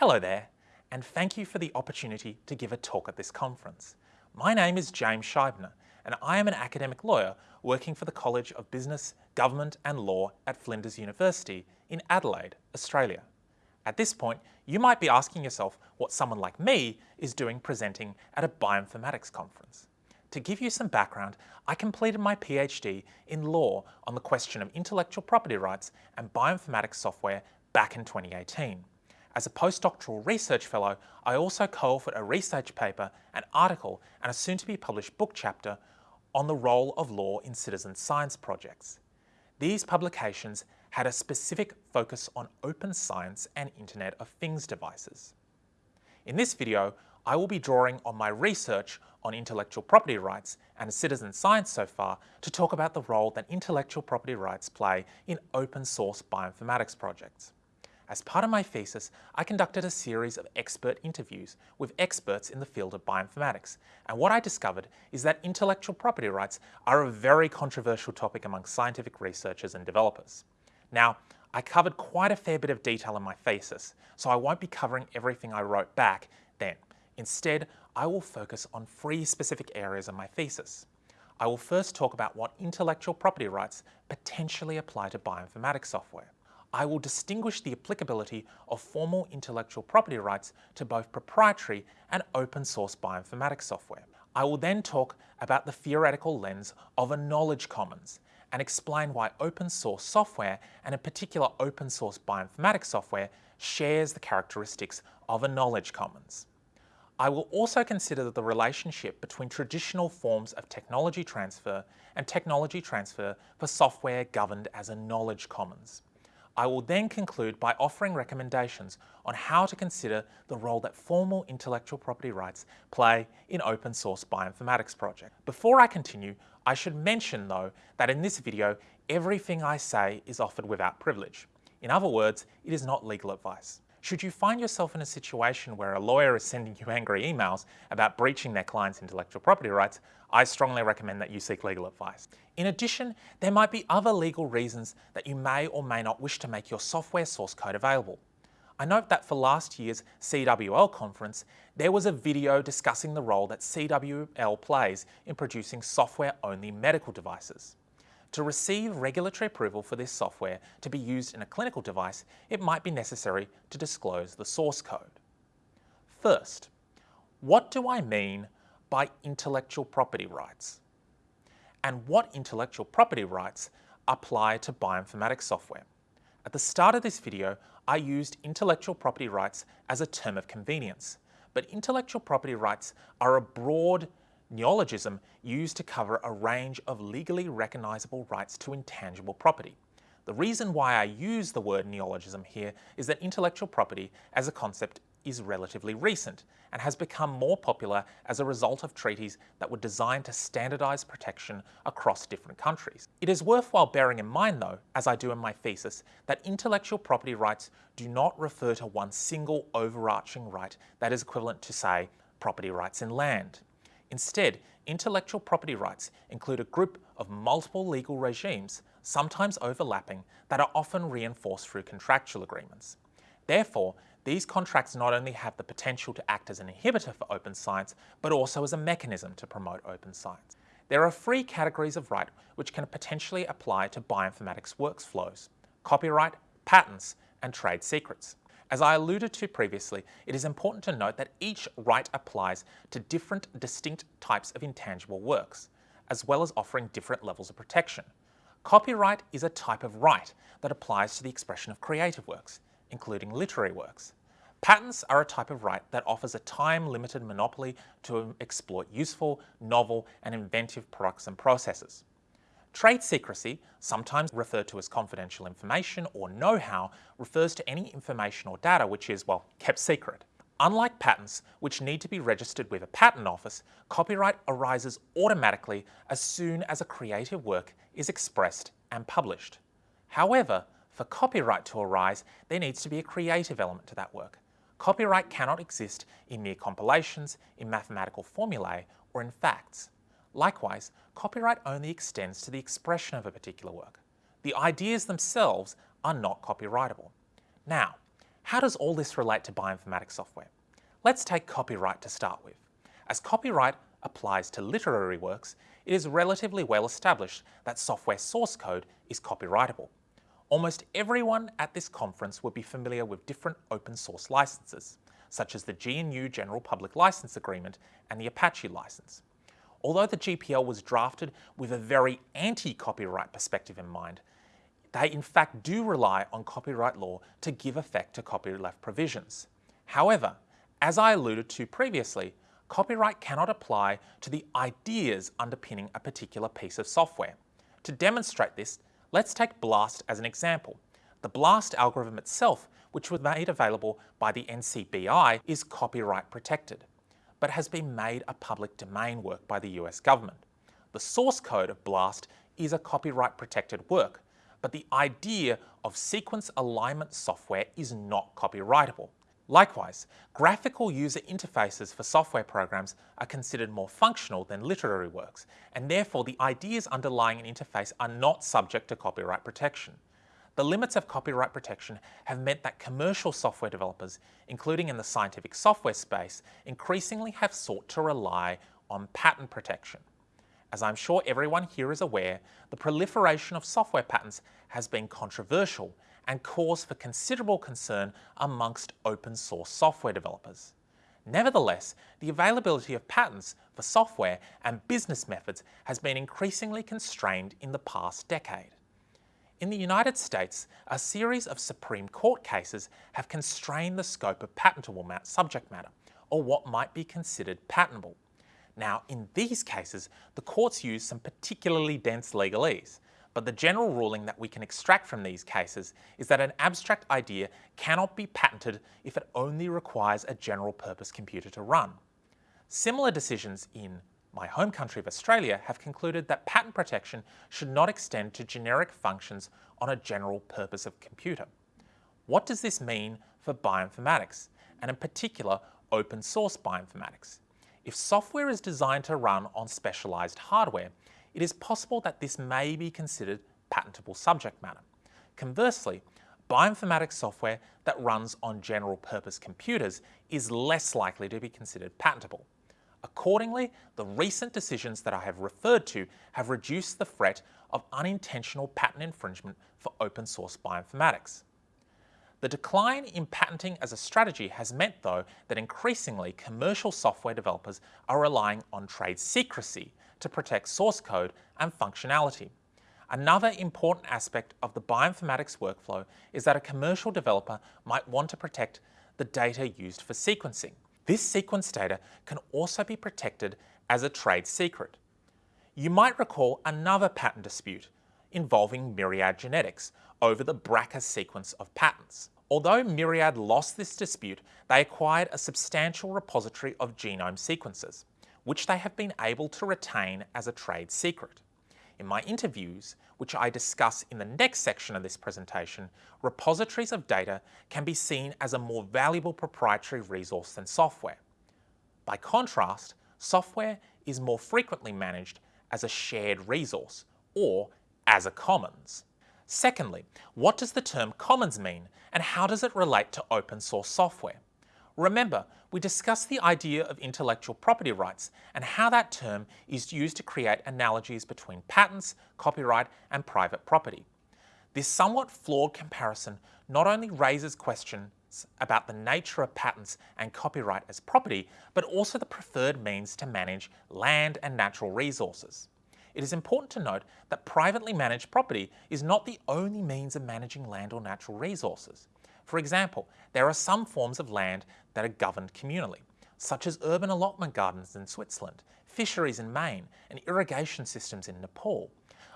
Hello there, and thank you for the opportunity to give a talk at this conference. My name is James Scheibner, and I am an academic lawyer working for the College of Business, Government and Law at Flinders University in Adelaide, Australia. At this point, you might be asking yourself what someone like me is doing presenting at a bioinformatics conference. To give you some background, I completed my PhD in law on the question of intellectual property rights and bioinformatics software back in 2018. As a postdoctoral research fellow, I also co-authored a research paper, an article and a soon-to-be published book chapter on the role of law in citizen science projects. These publications had a specific focus on open science and Internet of Things devices. In this video, I will be drawing on my research on intellectual property rights and citizen science so far to talk about the role that intellectual property rights play in open source bioinformatics projects. As part of my thesis, I conducted a series of expert interviews with experts in the field of bioinformatics, and what I discovered is that intellectual property rights are a very controversial topic among scientific researchers and developers. Now, I covered quite a fair bit of detail in my thesis, so I won't be covering everything I wrote back then. Instead, I will focus on three specific areas of my thesis. I will first talk about what intellectual property rights potentially apply to bioinformatics software. I will distinguish the applicability of formal intellectual property rights to both proprietary and open source bioinformatics software. I will then talk about the theoretical lens of a knowledge commons and explain why open source software and in particular open source bioinformatics software shares the characteristics of a knowledge commons. I will also consider the relationship between traditional forms of technology transfer and technology transfer for software governed as a knowledge commons. I will then conclude by offering recommendations on how to consider the role that formal intellectual property rights play in open source bioinformatics projects. Before I continue, I should mention though that in this video, everything I say is offered without privilege. In other words, it is not legal advice. Should you find yourself in a situation where a lawyer is sending you angry emails about breaching their client's intellectual property rights, I strongly recommend that you seek legal advice. In addition, there might be other legal reasons that you may or may not wish to make your software source code available. I note that for last year's CWL conference, there was a video discussing the role that CWL plays in producing software-only medical devices. To receive regulatory approval for this software to be used in a clinical device, it might be necessary to disclose the source code. First, what do I mean by intellectual property rights? And what intellectual property rights apply to bioinformatics software? At the start of this video, I used intellectual property rights as a term of convenience, but intellectual property rights are a broad neologism used to cover a range of legally recognizable rights to intangible property. The reason why I use the word neologism here is that intellectual property as a concept is relatively recent and has become more popular as a result of treaties that were designed to standardise protection across different countries. It is worthwhile bearing in mind though, as I do in my thesis, that intellectual property rights do not refer to one single overarching right that is equivalent to, say, property rights in land. Instead, intellectual property rights include a group of multiple legal regimes, sometimes overlapping, that are often reinforced through contractual agreements. Therefore, these contracts not only have the potential to act as an inhibitor for open science, but also as a mechanism to promote open science. There are three categories of right which can potentially apply to bioinformatics workflows, copyright, patents, and trade secrets. As I alluded to previously, it is important to note that each right applies to different distinct types of intangible works, as well as offering different levels of protection. Copyright is a type of right that applies to the expression of creative works, including literary works. Patents are a type of right that offers a time-limited monopoly to exploit useful, novel and inventive products and processes. Trade secrecy, sometimes referred to as confidential information or know-how, refers to any information or data which is, well, kept secret. Unlike patents, which need to be registered with a patent office, copyright arises automatically as soon as a creative work is expressed and published. However, for copyright to arise, there needs to be a creative element to that work. Copyright cannot exist in mere compilations, in mathematical formulae, or in facts. Likewise, copyright only extends to the expression of a particular work. The ideas themselves are not copyrightable. Now, How does all this relate to bioinformatics software? Let's take copyright to start with. As copyright applies to literary works, it is relatively well established that software source code is copyrightable. Almost everyone at this conference would be familiar with different open source licenses, such as the GNU General Public License Agreement and the Apache license. Although the GPL was drafted with a very anti-copyright perspective in mind, they in fact do rely on copyright law to give effect to copyleft provisions. However, as I alluded to previously, copyright cannot apply to the ideas underpinning a particular piece of software. To demonstrate this, Let's take BLAST as an example. The BLAST algorithm itself, which was made available by the NCBI, is copyright protected, but has been made a public domain work by the US government. The source code of BLAST is a copyright protected work, but the idea of sequence alignment software is not copyrightable. Likewise, graphical user interfaces for software programs are considered more functional than literary works, and therefore the ideas underlying an interface are not subject to copyright protection. The limits of copyright protection have meant that commercial software developers, including in the scientific software space, increasingly have sought to rely on patent protection. As I'm sure everyone here is aware, the proliferation of software patents has been controversial and cause for considerable concern amongst open source software developers. Nevertheless, the availability of patents for software and business methods has been increasingly constrained in the past decade. In the United States, a series of Supreme Court cases have constrained the scope of patentable subject matter, or what might be considered patentable. Now, in these cases, the courts use some particularly dense legalese, but the general ruling that we can extract from these cases is that an abstract idea cannot be patented if it only requires a general purpose computer to run. Similar decisions in my home country of Australia have concluded that patent protection should not extend to generic functions on a general purpose of computer. What does this mean for bioinformatics, and in particular open source bioinformatics? If software is designed to run on specialised hardware, it is possible that this may be considered patentable subject matter. Conversely, bioinformatics software that runs on general purpose computers is less likely to be considered patentable. Accordingly, the recent decisions that I have referred to have reduced the threat of unintentional patent infringement for open source bioinformatics. The decline in patenting as a strategy has meant, though, that increasingly commercial software developers are relying on trade secrecy to protect source code and functionality. Another important aspect of the bioinformatics workflow is that a commercial developer might want to protect the data used for sequencing. This sequence data can also be protected as a trade secret. You might recall another patent dispute involving Myriad Genetics over the BRCA sequence of patents. Although Myriad lost this dispute, they acquired a substantial repository of genome sequences which they have been able to retain as a trade secret. In my interviews, which I discuss in the next section of this presentation, repositories of data can be seen as a more valuable proprietary resource than software. By contrast, software is more frequently managed as a shared resource or as a commons. Secondly, what does the term commons mean and how does it relate to open source software? Remember, we discussed the idea of intellectual property rights and how that term is used to create analogies between patents, copyright and private property. This somewhat flawed comparison not only raises questions about the nature of patents and copyright as property, but also the preferred means to manage land and natural resources. It is important to note that privately managed property is not the only means of managing land or natural resources. For example, there are some forms of land that are governed communally, such as urban allotment gardens in Switzerland, fisheries in Maine, and irrigation systems in Nepal.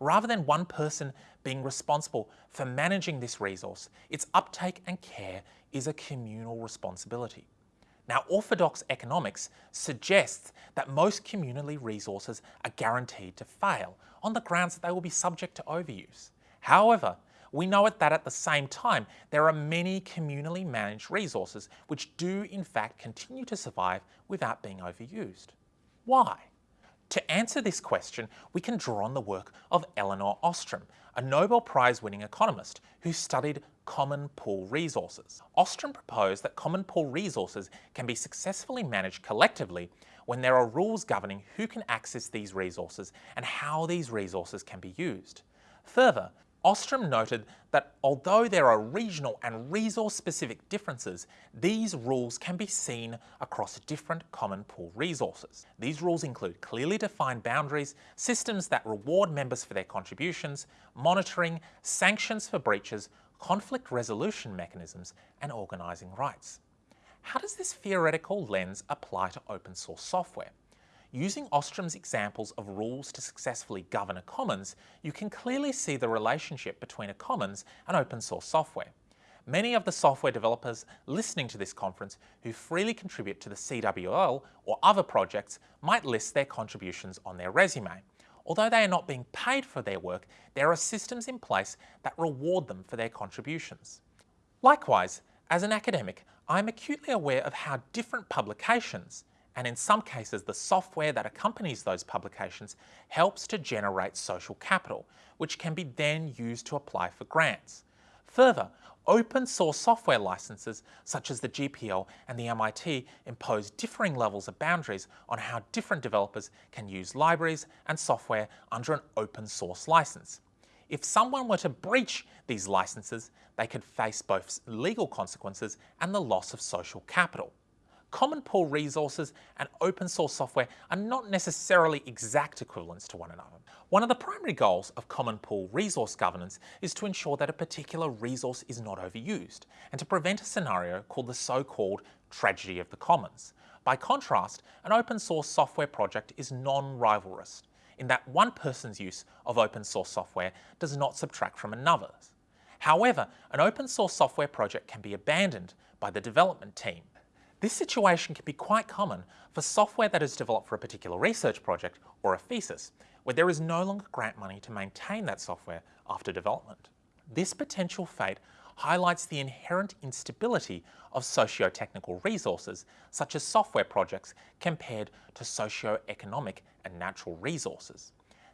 Rather than one person being responsible for managing this resource, its uptake and care is a communal responsibility. Now, orthodox economics suggests that most community resources are guaranteed to fail on the grounds that they will be subject to overuse. However, we know that at the same time, there are many communally managed resources which do in fact continue to survive without being overused. Why? To answer this question, we can draw on the work of Elinor Ostrom, a Nobel Prize winning economist who studied common pool resources. Ostrom proposed that common pool resources can be successfully managed collectively when there are rules governing who can access these resources and how these resources can be used. Further, Ostrom noted that although there are regional and resource-specific differences, these rules can be seen across different common pool resources. These rules include clearly defined boundaries, systems that reward members for their contributions, monitoring, sanctions for breaches, conflict resolution mechanisms, and organising rights. How does this theoretical lens apply to open source software? Using Ostrom's examples of rules to successfully govern a commons, you can clearly see the relationship between a commons and open source software. Many of the software developers listening to this conference who freely contribute to the CWL or other projects might list their contributions on their resume. Although they are not being paid for their work, there are systems in place that reward them for their contributions. Likewise, as an academic, I am acutely aware of how different publications, and in some cases the software that accompanies those publications helps to generate social capital, which can be then used to apply for grants. Further, open source software licenses such as the GPL and the MIT impose differing levels of boundaries on how different developers can use libraries and software under an open source license. If someone were to breach these licenses, they could face both legal consequences and the loss of social capital common pool resources and open source software are not necessarily exact equivalents to one another. One of the primary goals of common pool resource governance is to ensure that a particular resource is not overused and to prevent a scenario called the so-called tragedy of the commons. By contrast, an open source software project is non-rivalrous in that one person's use of open source software does not subtract from another's. However, an open source software project can be abandoned by the development team this situation can be quite common for software that is developed for a particular research project or a thesis, where there is no longer grant money to maintain that software after development. This potential fate highlights the inherent instability of socio-technical resources, such as software projects, compared to socio-economic and natural resources.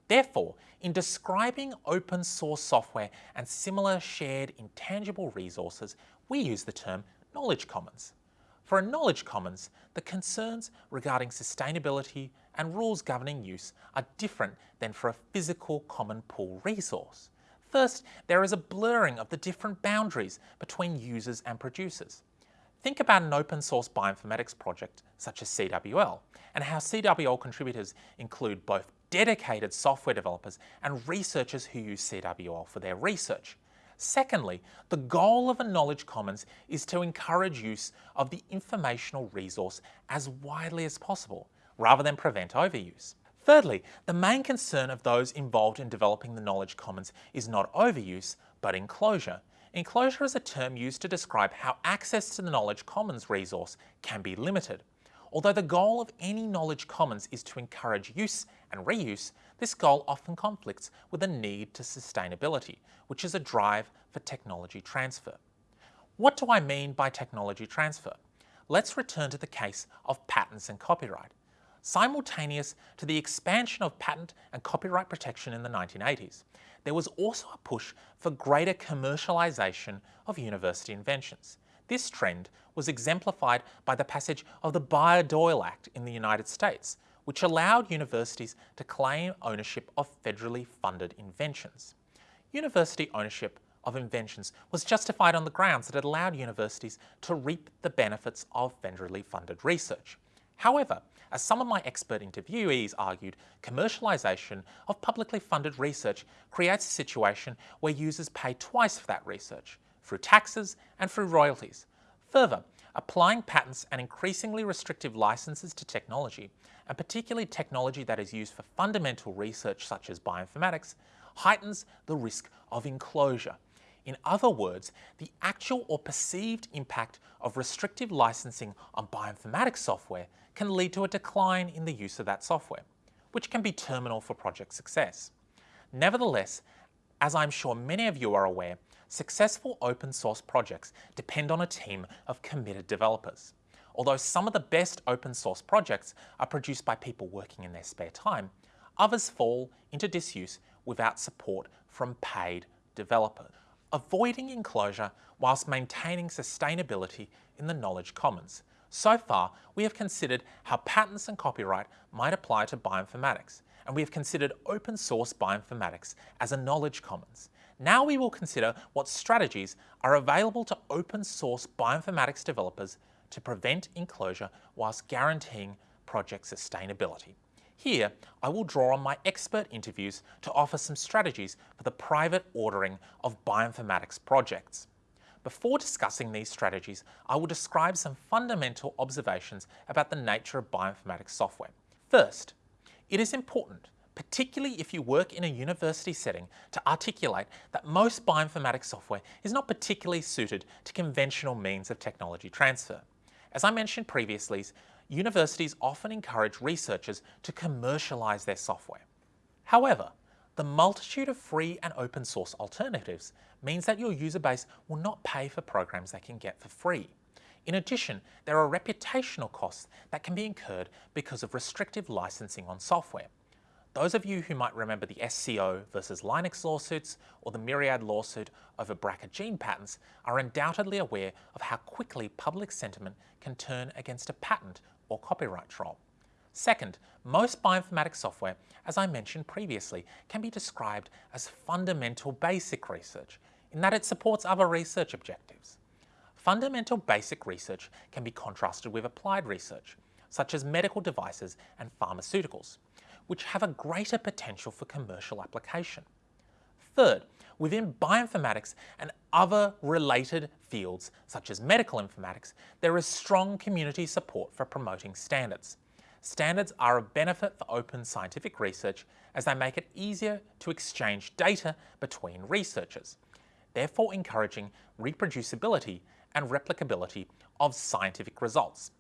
Therefore, in describing open source software and similar shared intangible resources, we use the term knowledge commons. For a knowledge commons, the concerns regarding sustainability and rules governing use are different than for a physical common pool resource. First, there is a blurring of the different boundaries between users and producers. Think about an open source bioinformatics project such as CWL and how CWL contributors include both dedicated software developers and researchers who use CWL for their research. Secondly, the goal of a knowledge commons is to encourage use of the informational resource as widely as possible, rather than prevent overuse. Thirdly, the main concern of those involved in developing the knowledge commons is not overuse, but enclosure. Enclosure is a term used to describe how access to the knowledge commons resource can be limited. Although the goal of any knowledge commons is to encourage use and reuse, this goal often conflicts with a need to sustainability, which is a drive for technology transfer. What do I mean by technology transfer? Let's return to the case of patents and copyright. Simultaneous to the expansion of patent and copyright protection in the 1980s, there was also a push for greater commercialisation of university inventions. This trend was exemplified by the passage of the Bayh-Dole Act in the United States, which allowed universities to claim ownership of federally funded inventions. University ownership of inventions was justified on the grounds that it allowed universities to reap the benefits of federally funded research. However, as some of my expert interviewees argued, commercialisation of publicly funded research creates a situation where users pay twice for that research, through taxes and through royalties. Further, applying patents and increasingly restrictive licenses to technology, and particularly technology that is used for fundamental research such as bioinformatics, heightens the risk of enclosure. In other words, the actual or perceived impact of restrictive licensing on bioinformatics software can lead to a decline in the use of that software, which can be terminal for project success. Nevertheless, as I'm sure many of you are aware, Successful open source projects depend on a team of committed developers. although some of the best open source projects are produced by people working in their spare time, others fall into disuse without support from paid developers. Avoiding enclosure whilst maintaining sustainability in the knowledge commons. So far, we have considered how patents and copyright might apply to bioinformatics, and we have considered open source bioinformatics as a knowledge commons. Now we will consider what strategies are available to open source bioinformatics developers to prevent enclosure whilst guaranteeing project sustainability. Here, I will draw on my expert interviews to offer some strategies for the private ordering of bioinformatics projects. Before discussing these strategies, I will describe some fundamental observations about the nature of bioinformatics software. First, it is important, particularly if you work in a university setting, to articulate that most bioinformatics software is not particularly suited to conventional means of technology transfer. As I mentioned previously, universities often encourage researchers to commercialise their software. However, the multitude of free and open source alternatives means that your user base will not pay for programs they can get for free. In addition, there are reputational costs that can be incurred because of restrictive licensing on software. Those of you who might remember the SCO versus Linux lawsuits or the Myriad lawsuit over BRCA gene patents are undoubtedly aware of how quickly public sentiment can turn against a patent or copyright troll. Second, most bioinformatics software, as I mentioned previously, can be described as fundamental basic research in that it supports other research objectives. Fundamental basic research can be contrasted with applied research, such as medical devices and pharmaceuticals, which have a greater potential for commercial application. Third, within bioinformatics and other related fields, such as medical informatics, there is strong community support for promoting standards. Standards are of benefit for open scientific research as they make it easier to exchange data between researchers, therefore encouraging reproducibility and replicability of scientific results.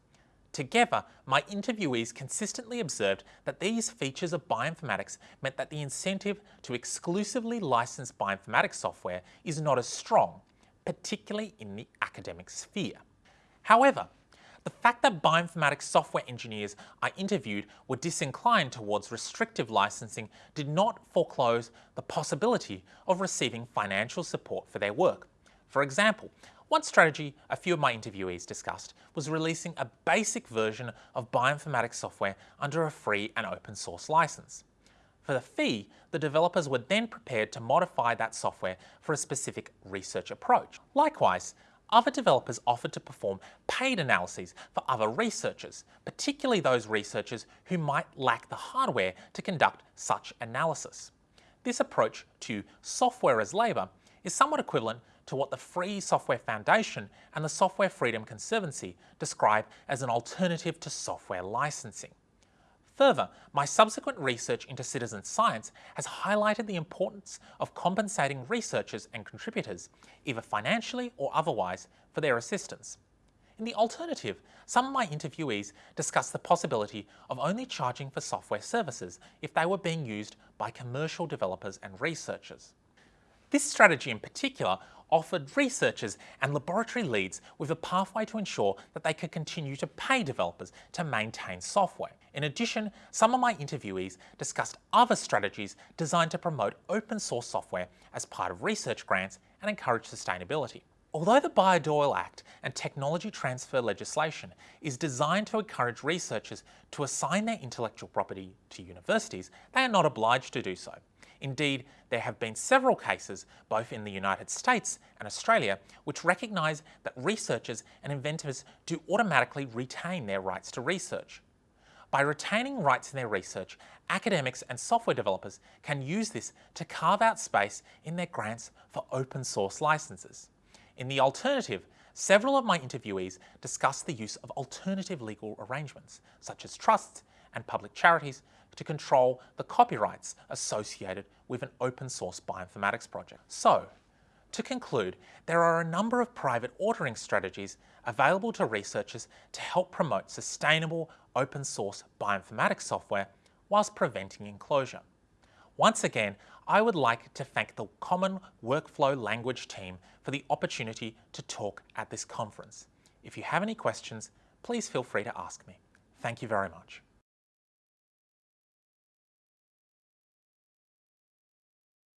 Together, my interviewees consistently observed that these features of bioinformatics meant that the incentive to exclusively license bioinformatics software is not as strong, particularly in the academic sphere. However, the fact that bioinformatics software engineers I interviewed were disinclined towards restrictive licensing did not foreclose the possibility of receiving financial support for their work. For example, one strategy a few of my interviewees discussed was releasing a basic version of bioinformatics software under a free and open source license. For the fee, the developers were then prepared to modify that software for a specific research approach. Likewise, other developers offered to perform paid analyses for other researchers, particularly those researchers who might lack the hardware to conduct such analysis. This approach to software as labour is somewhat equivalent to what the Free Software Foundation and the Software Freedom Conservancy describe as an alternative to software licensing. Further, my subsequent research into citizen science has highlighted the importance of compensating researchers and contributors, either financially or otherwise, for their assistance. In the alternative, some of my interviewees discussed the possibility of only charging for software services if they were being used by commercial developers and researchers. This strategy in particular offered researchers and laboratory leads with a pathway to ensure that they could continue to pay developers to maintain software. In addition, some of my interviewees discussed other strategies designed to promote open source software as part of research grants and encourage sustainability. Although the Bayh-Dole Act and technology transfer legislation is designed to encourage researchers to assign their intellectual property to universities, they are not obliged to do so. Indeed, there have been several cases, both in the United States and Australia, which recognise that researchers and inventors do automatically retain their rights to research. By retaining rights in their research, academics and software developers can use this to carve out space in their grants for open source licenses. In the alternative, several of my interviewees discussed the use of alternative legal arrangements, such as trusts and public charities, to control the copyrights associated with an open source bioinformatics project. So, to conclude, there are a number of private ordering strategies available to researchers to help promote sustainable open source bioinformatics software whilst preventing enclosure. Once again, I would like to thank the Common Workflow Language team for the opportunity to talk at this conference. If you have any questions, please feel free to ask me. Thank you very much.